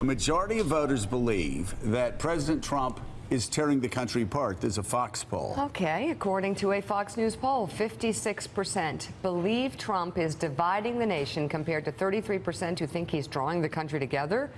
The majority of voters believe that President Trump is tearing the country apart. There's a Fox poll. Okay, according to a Fox News poll, 56% believe Trump is dividing the nation compared to 33% who think he's drawing the country together.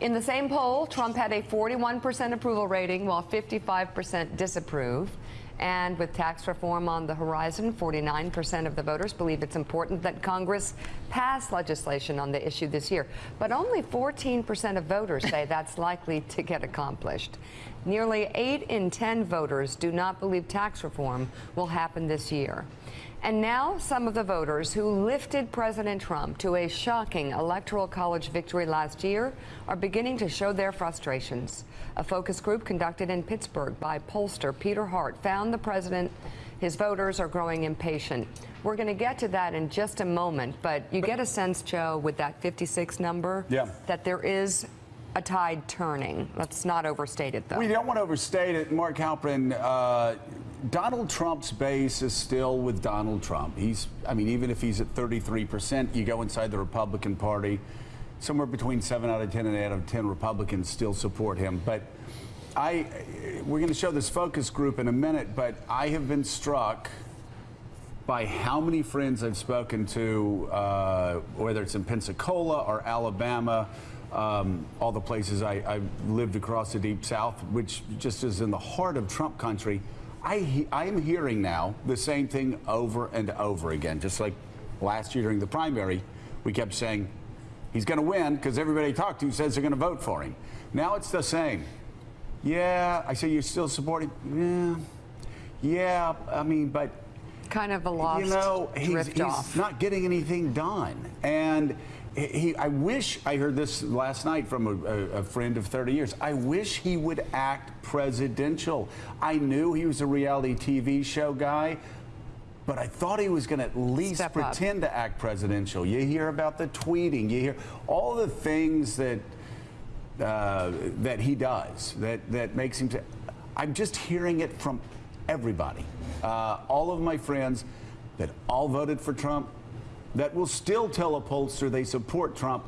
In the same poll, Trump had a 41% approval rating while 55% disapprove. And with tax reform on the horizon, 49% of the voters believe it's important that Congress pass legislation on the issue this year. But only 14% of voters say that's likely to get accomplished. Nearly 8 in 10 voters do not believe tax reform will happen this year. And now some of the voters who lifted President Trump to a shocking electoral college victory last year are beginning to show their frustrations. A focus group conducted in Pittsburgh by pollster Peter Hart found the president his voters are growing impatient. We're going to get to that in just a moment, but you get a sense, Joe, with that 56 number, yeah. that there is a tide turning. Let's not overstate it, though. We don't want to overstate it. Mark Halperin, uh, Donald Trump's base is still with Donald Trump. He's, I mean, even if he's at 33%, you go inside the Republican Party, somewhere between 7 out of 10 and 8 out of 10 Republicans still support him. But I, we're going to show this focus group in a minute, but I have been struck by how many friends I've spoken to, uh, whether it's in Pensacola or Alabama, um, all the places I, I lived across the Deep South, which just is in the heart of Trump country. I, I'm hearing now the same thing over and over again, just like last year during the primary, we kept saying he's going to win because everybody I talked to says they're going to vote for him. Now it's the same. Yeah, I say you're still supporting. Yeah, yeah. I mean, but kind of a lost you know he's, he's not getting anything done, and he, I wish I heard this last night from a, a, friend of 30 years. I wish he would act presidential. I knew he was a reality TV show guy, but I thought he was going to at least Step pretend up. to act presidential. You hear about the tweeting, you hear all the things that uh, that he does that that makes him. I'm just hearing it from everybody, uh, all of my friends that all voted for Trump that will still tell a pollster they support Trump,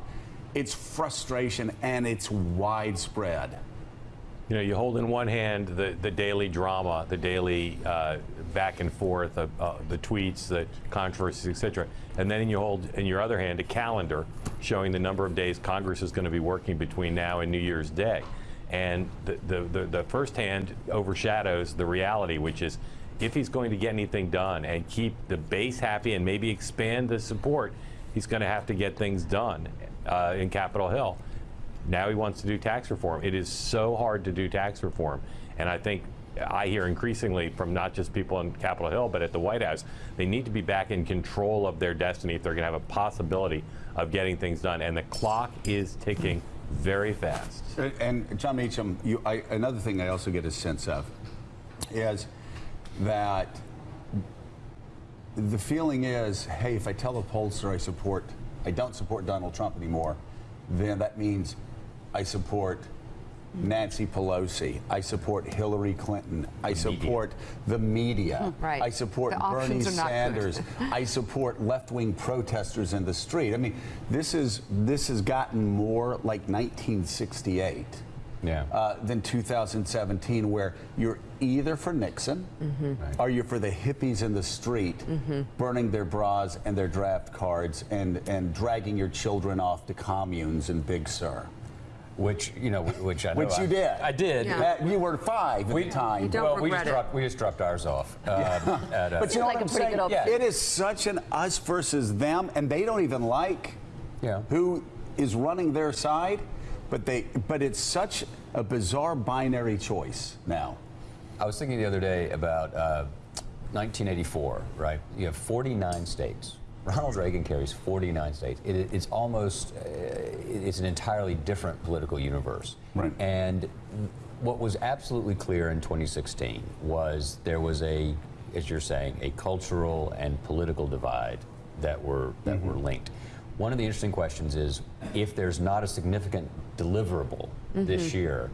it's frustration and it's widespread. You know, you hold in one hand the, the daily drama, the daily uh, back and forth, of, uh, the tweets, the controversies, etc., and then you hold in your other hand a calendar showing the number of days Congress is going to be working between now and New Year's Day. And the, the, the, the first hand overshadows the reality, which is if he's going to get anything done and keep the base happy and maybe expand the support, he's going to have to get things done uh, in Capitol Hill. Now he wants to do tax reform. It is so hard to do tax reform. And I think I hear increasingly from not just people on Capitol Hill, but at the White House, they need to be back in control of their destiny if they're going to have a possibility of getting things done. And the clock is ticking very fast. And Jon Meacham, you, I, another thing I also get a sense of is that the feeling is, hey, if I tell a pollster I support, I don't support Donald Trump anymore, then that means I support Nancy Pelosi. I support Hillary Clinton. I support the media. Right. I support Bernie Sanders. I support left-wing protesters in the street. I mean, this is this has gotten more like 1968 yeah. uh, than 2017, where you're either for Nixon mm -hmm. right. or you're for the hippies in the street mm -hmm. burning their bras and their draft cards and, and dragging your children off to communes in Big Sur. Which you know, which I know which you I, did. I did. Yeah. you were five at we, the time. well, we just it. dropped we just dropped ours off. Uh, at, uh, but you know like what I'm saying? Yeah. It is such an us versus them, and they don't even like yeah. who is running their side. But they, but it's such a bizarre binary choice now. I was thinking the other day about uh, 1984, right? You have 49 states. Ronald Reagan carries 49 states. It, it's almost, uh, it's an entirely different political universe. Right. And what was absolutely clear in 2016 was there was a, as you're saying, a cultural and political divide that were that mm -hmm. were linked. One of the interesting questions is if there's not a significant deliverable mm -hmm. this year,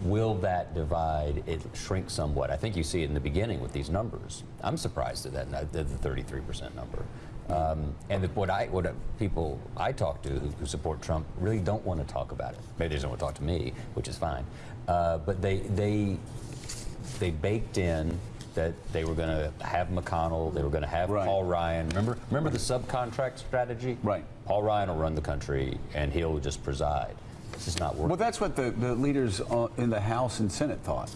will that divide it shrink somewhat? I think you see it in the beginning with these numbers. I'm surprised at that, the 33% number. Um, and the, what I, what people I talk to who, who support Trump really don't want to talk about it. Maybe they don't want to talk to me, which is fine. Uh, but they they they baked in that they were going to have McConnell, they were going to have Right. Paul Ryan. Remember, remember the subcontract strategy? Right. Paul Ryan will run the country, and he'll just preside. This is not working. Well, that's what the, the leaders uh, in the House and Senate thought.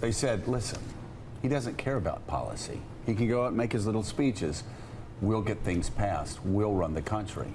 They said, listen, he doesn't care about policy. He can go out and make his little speeches. We'll get things passed. We'll run the country.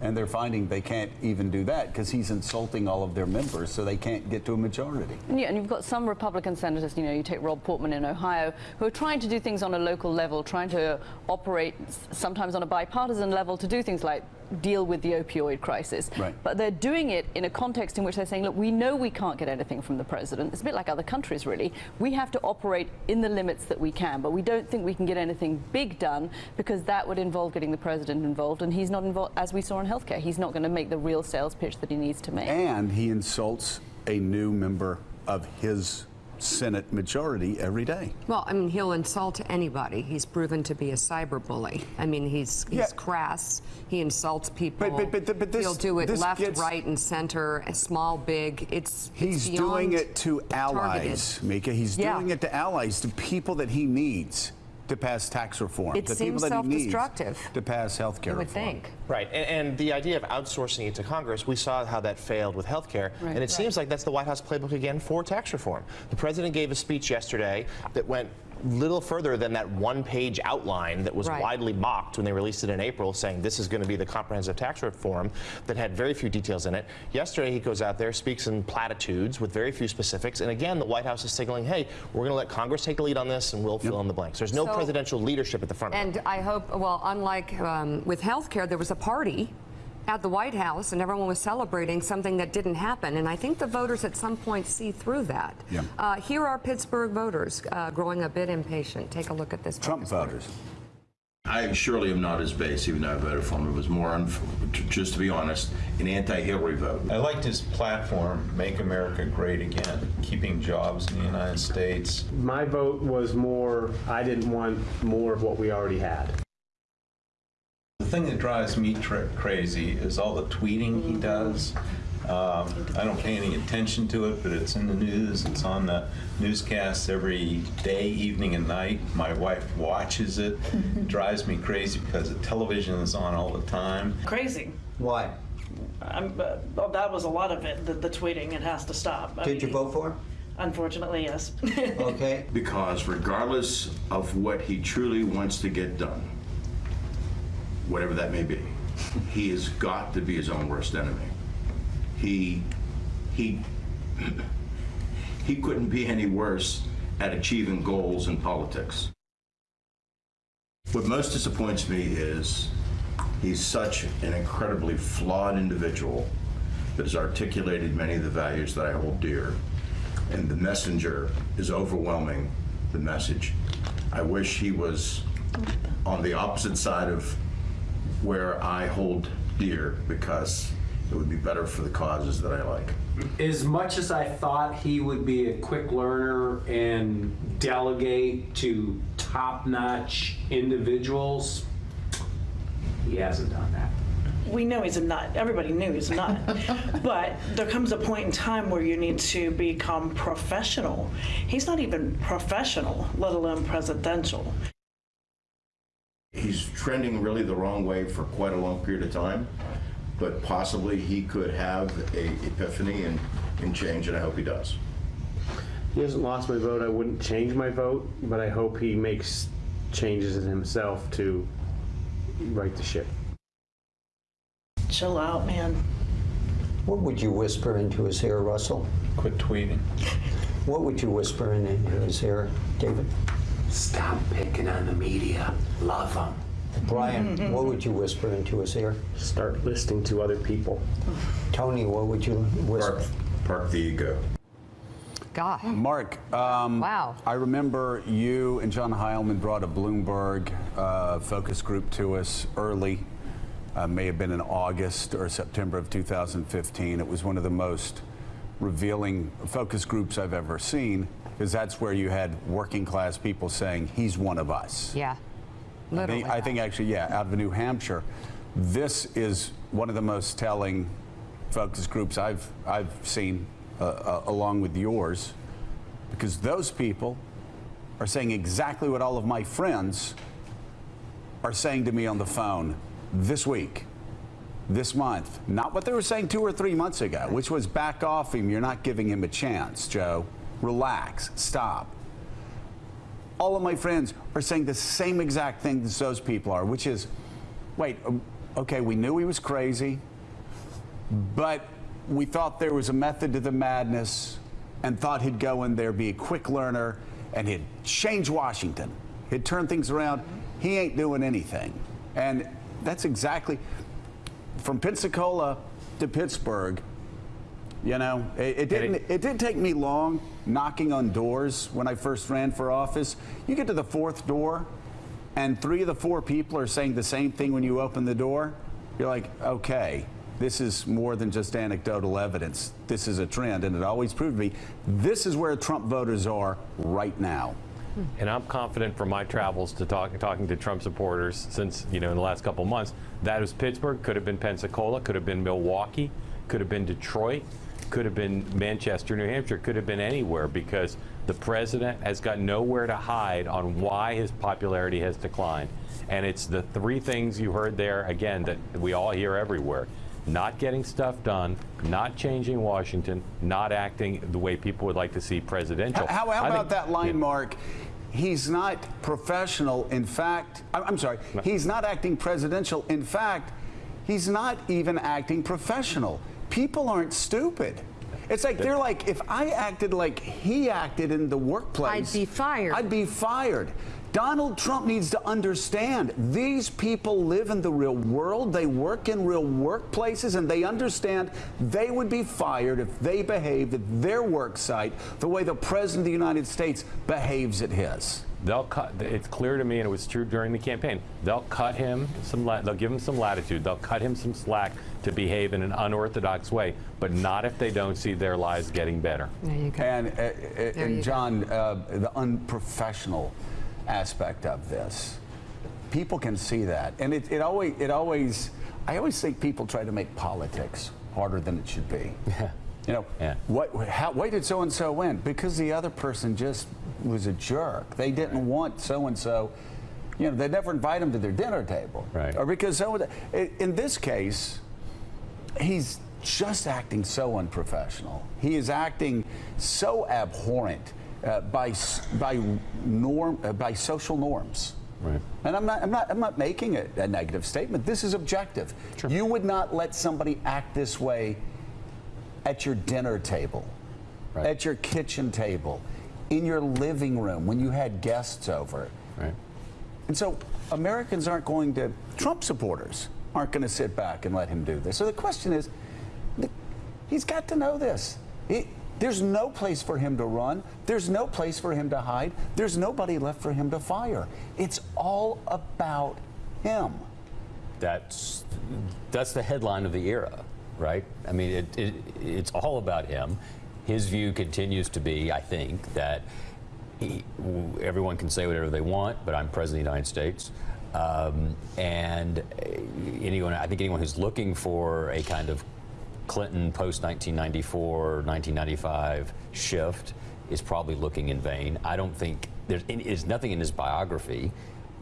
And they're finding they can't even do that because he's insulting all of their members, so they can't get to a majority. Yeah, and you've got some Republican senators, you know, you take Rob Portman in Ohio, who are trying to do things on a local level, trying to operate sometimes on a bipartisan level to do things like deal with the opioid crisis. Right. But they're doing it in a context in which they're saying, look, we know we can't get anything from the president. It's a bit like other countries, really. We have to operate in the limits that we can, but we don't think we can get anything big done because that would involve getting the president involved, and he's not involved, as we saw in healthcare. He's not going to make the real sales pitch that he needs to make. And he insults a new member of his Senate majority every day. Well, I mean, he'll insult anybody. He's proven to be a cyber bully. I mean, he's he's Yeah. crass. He insults people. But- but- but- but this- he'll do it left, gets- right, and center, small, big. It's He's it's doing it to allies, targeted. Mika. He's Yeah. doing it to allies, to people that he needs to pass tax reform. It to seems people that self-destructive. to pass health care I would reform. think. Right, and, and the idea of outsourcing it to Congress, we saw how that failed with health care, Right. and it seems like that's the White House playbook again for tax reform. The president gave a speech yesterday that went little further than that one-page outline that was Right. widely mocked when they released it in April, saying this is going to be the comprehensive tax reform that had very few details in it. Yesterday, he goes out there, speaks in platitudes with very few specifics, and again, the White House is signaling, hey, we're going to let Congress take the lead on this, and we'll fill in the blanks. There's no So- presidential leadership at the front. of it. And I hope, well, unlike um, with healthcare, there was a party at the White House and everyone was celebrating something that didn't happen. And I think the voters at some point see through that. Yeah. Uh, here are Pittsburgh voters uh, growing a bit impatient. Take a look at this. Trump focus voters. I surely am not his base, even though I voted for him. It was more, unf- just to be honest, an anti-Hillary vote. I liked his platform, Make America Great Again, keeping jobs in the United States. My vote was more, I didn't want more of what we already had. The thing that drives me tra- crazy is all the tweeting he does. Um, I don't pay any attention to it, but it's in the news. It's on the newscasts every day, evening, and night. My wife watches it. it drives me crazy because the television is on all the time. crazy. Why? I'm, uh, well, that was a lot of it. The, the tweeting, it has to stop. I Did you vote for? him? Unfortunately, yes. Okay. Because regardless of what he truly wants to get done, whatever that may be, he has got to be his own worst enemy. He, he, he couldn't be any worse at achieving goals in politics. What most disappoints me is he's such an incredibly flawed individual that has articulated many of the values that I hold dear. And the messenger is overwhelming the message. I wish he was on the opposite side of where I hold dear because it would be better for the causes that I like. As much as I thought he would be a quick learner and delegate to top notch individuals, he hasn't done that. we know he's a nut. Everybody knew he's a nut. but there comes a point in time where you need to become professional. He's not even professional, let alone presidential. He's trending really the wrong way for quite a long period of time, but possibly he could have a epiphany and, and change, and I hope he does. He hasn't lost my vote. I wouldn't change my vote, but I hope he makes changes in himself to right the ship. Chill out, man. What would you whisper into his ear, Russell? Quit tweeting. What would you whisper into his ear, David? Stop picking on the media. Love them. Brian, what would you whisper into his ear? Start listening to other people. Tony, what would you whisper? Park, park the ego. God. Mark, um, Wow. I remember you and John Heilemann brought a Bloomberg uh, focus group to us early. Uh, may have been in August or September of 2015. It was one of the most revealing focus groups I've ever seen because that's where you had working class people saying, he's one of us. Yeah. I think, I think actually, yeah, out of New Hampshire. This is one of the most telling focus groups I've, I've seen uh, uh, along with yours because those people are saying exactly what all of my friends are saying to me on the phone this week, this month. Not what they were saying two or three months ago, which was back off him. You're not giving him a chance, Joe. Relax, stop all of my friends are saying the same exact thing as those people are, which is, wait, um, okay, we knew he was crazy, but we thought there was a method to the madness and thought he'd go in there, be a quick learner, and he'd change Washington. He'd turn things around. He ain't doing anything. And that's exactly from Pensacola to Pittsburgh. You know, it, it didn't. it- It, didn't take me long knocking on doors when I first ran for office. You get to the fourth door, and three of the four people are saying the same thing when you open the door. You're like, okay, this is more than just anecdotal evidence. This is a trend, and it always proved to me. This is where Trump voters are right now. Hmm. And I'm confident from my travels to talk, talking to Trump supporters since, you know, in the last couple months, that was Pittsburgh, could have been Pensacola, could have been Milwaukee, could have been Detroit, could have been Manchester, New Hampshire, could have been anywhere because the president has got nowhere to hide on why his popularity has declined. And it's the three things you heard there, again, that we all hear everywhere. Not getting stuff done, not changing Washington, not acting the way people would like to see presidential. How, how about think- that line, yeah. Mark? He's not professional. In fact, I'm, I'm sorry, he's not acting presidential. In fact, he's not even acting professional. People aren't stupid. It's like they're like, if I acted like he acted in the workplace, I'd be fired. I'd be fired. Donald Trump needs to understand these people live in the real world, they work in real workplaces, and they understand they would be fired if they behaved at their work site the way the President of the United States behaves at his. They'll cut. It's clear to me, and it was true during the campaign. They'll cut him some. la- They'll give him some latitude. They'll cut him some slack to behave in an unorthodox way, but not if they don't see their lives getting better. There you go. And, uh, uh, you and go. John, uh, the unprofessional aspect of this, people can see that, and it, it always, it always, I always think people try to make politics harder than it should be. Yeah. You know, Yeah. what, how, why did so and so win? Because the other person just was a jerk. They didn't want so and so. You know, they never invite him to their dinner table. Right. Or because so. In this case, he's just acting so unprofessional. He is acting so abhorrent uh, by by norm uh, by social norms. Right. And I'm not I'm not I'm not making a, a negative statement. This is objective. Sure. You would not let somebody act this way at your dinner table, Right. at your kitchen table, in your living room when you had guests over. Right. And so Americans aren't going to, Trump supporters aren't going to sit back and let him do this. So the question is, he's got to know this. He, there's no place for him to run. There's no place for him to hide. There's nobody left for him to fire. It's all about him. That's that's the headline of the era, right? I mean, it, it, it's all about him. His view continues to be, I think, that he, everyone can say whatever they want, but I'm president of the United States. Um, and uh, anyone, I think anyone who's looking for a kind of Clinton post 1994, 1995 shift is probably looking in vain. I don't think there's, there's nothing in his biography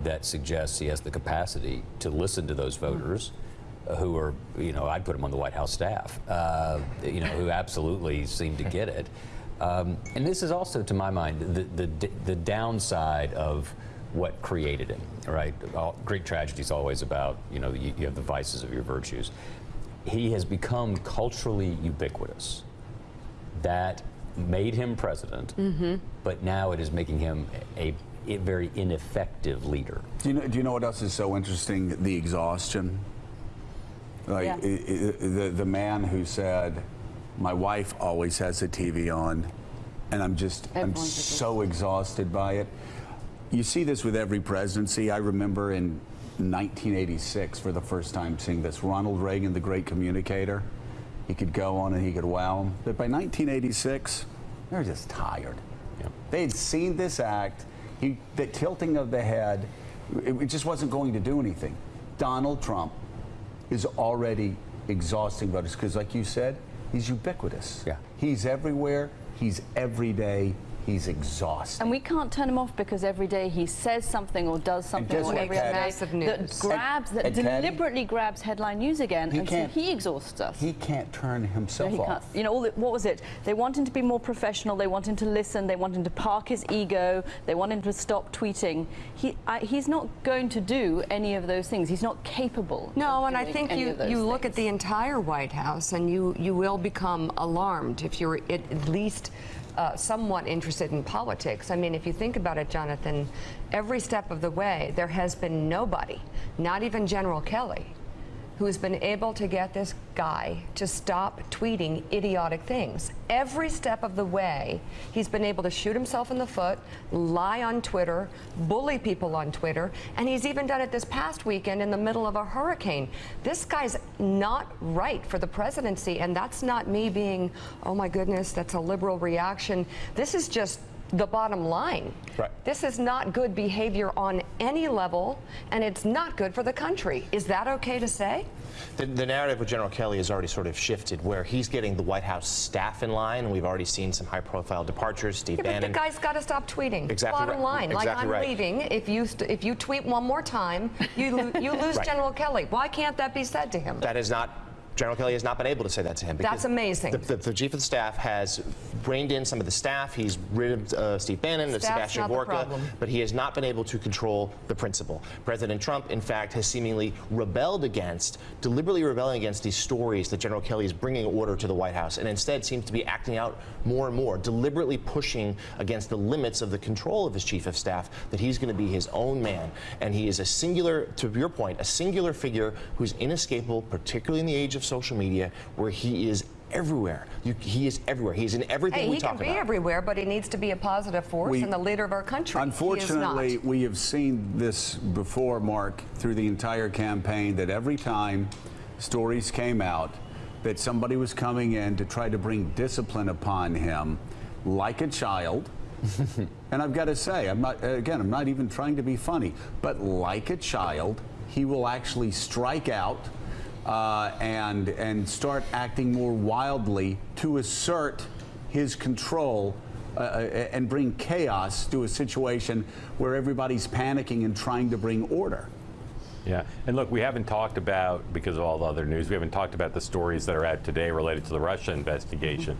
that suggests he has the capacity to listen to those voters uh, who are, you know, I'd put him on the White House staff, uh, you know, who absolutely seem to get it. Um, and this is also, to my mind, the, the, the downside of what created him, right? All, great tragedy is always about, you know, you, you have the vices of your virtues. He has become culturally ubiquitous. That made him president, but now it is making him a, a very ineffective leader. Do you know, do you know what else is so interesting? The exhaustion. Like Yeah. i- i- the the man who said, "My wife always has the TV on, and I'm just I'm so exhausted by it." You see this with every presidency. I remember in 1986 for the first time seeing this. Ronald Reagan, the great communicator, he could go on and he could wow them. But by 1986, they're just tired. Yep. They had seen this act, he, the tilting of the head, It, it just wasn't going to do anything. Donald Trump is already exhausting voters because, like you said, he's ubiquitous. Yeah. He's everywhere. He's every day. He's exhausted. And we can't turn him off because every day he says something or does something guess or what, every Patty? other day Massive that grabs, that And- and Patty? deliberately grabs headline news again, He and so he exhausts us. he can't turn No, himself he can't. off. You know, all the, what was it? They want him to be more professional. They want him to listen. They want him to park his ego. They want him to stop tweeting. He, I, he's not going to do any of those things. He's not capable. No, of and I think any you, of you look at the entire White House and you, you will become alarmed if you're at at least uh, somewhat interested in politics. I mean, if you think about it, Jonathan, every step of the way, there has been nobody, not even General Kelly, who's been able to get this guy to stop tweeting idiotic things. Every step of the way, he's been able to shoot himself in the foot, lie on Twitter, bully people on Twitter, and he's even done it this past weekend in the middle of a hurricane. This guy's not right for the presidency, and that's not me being, oh my goodness, that's a liberal reaction. This is just the bottom line. Right. This is not good behavior on any level, and it's not good for the country. Is that okay to say? The, the narrative with General Kelly has already sort of shifted, where he's getting the White House staff in line, and we've already seen some high-profile departures. Steve Yeah, but the guy's got to stop tweeting. Exactly Bottom right. line, like I'm right. leaving. If you st- if you tweet one more time, you lo- you lose Right. General Kelly. Why can't that be said to him? That is not. General Kelly has not been able to say that to him. That's amazing. The, the, the chief of the staff has reined in some of the staff. He's rid of uh, Steve Bannon, of Sebastian Gorka, but he has not been able to control the principal. President Trump, in fact, has seemingly rebelled against, deliberately rebelling against these stories that General Kelly is bringing order to the White House, and instead seems to be acting out more and more, deliberately pushing against the limits of the control of his chief of staff, that he's going to be his own man. And he is a singular, to your point, a singular figure who's inescapable, particularly in the age of social media, where he is everywhere. You, he is everywhere. He's in everything Hey, we he talk can be everywhere, but he needs to be a positive force We- and the leader of our country. Unfortunately, he is not. we have seen this before, Mark, through the entire campaign, that every time stories came out that somebody was coming in to try to bring discipline upon him like a child. and I've got to say, I'm not, again, I'm not even trying to be funny, but like a child, he will actually strike out uh, and, and start acting more wildly to assert his control uh, uh, and bring chaos to a situation where everybody's panicking and trying to bring order. Yeah, and look, we haven't talked about, because of all the other news, we haven't talked about the stories that are out today related to the Russia investigation.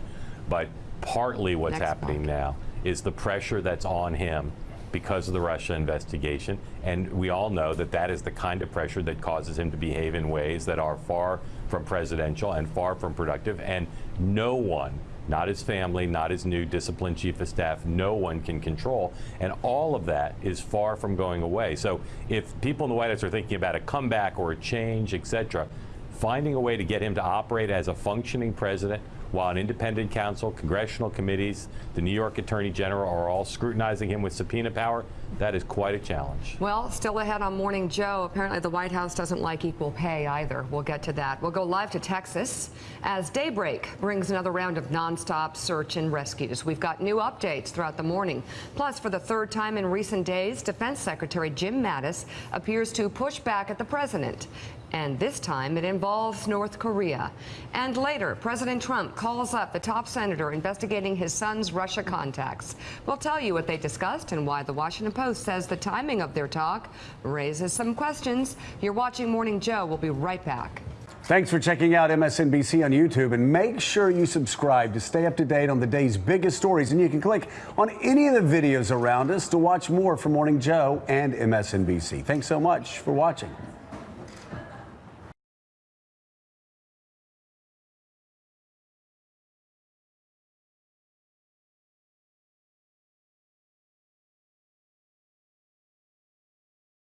But partly what's Next happening now is the pressure that's on him because of the Russia investigation. And we all know that that is the kind of pressure that causes him to behave in ways that are far from presidential and far from productive. And no one, not his family, not his new disciplined chief of staff, no one can control. And all of that is far from going away. So if people in the White House are thinking about a comeback or a change, et cetera, finding a way to get him to operate as a functioning president while an independent counsel, congressional committees, the New York Attorney General are all scrutinizing him with subpoena power, that is quite a challenge. Well, still ahead on Morning Joe. Apparently, the White House doesn't like equal pay either. We'll get to that. We'll go live to Texas as Daybreak brings another round of nonstop search and rescues. We've got new updates throughout the morning. Plus, for the third time in recent days, Defense Secretary Jim Mattis appears to push back at the president. And this time it involves North Korea. And later, President Trump calls up the top senator investigating his son's Russia contacts. We'll tell you what they discussed and why the Washington Post says the timing of their talk raises some questions. You're watching Morning Joe. We'll be right back. Thanks for checking out MSNBC on YouTube and make sure you subscribe to stay up to date on the day's biggest stories. And you can click on any of the videos around us to watch more from Morning Joe and MSNBC. Thanks so much for watching.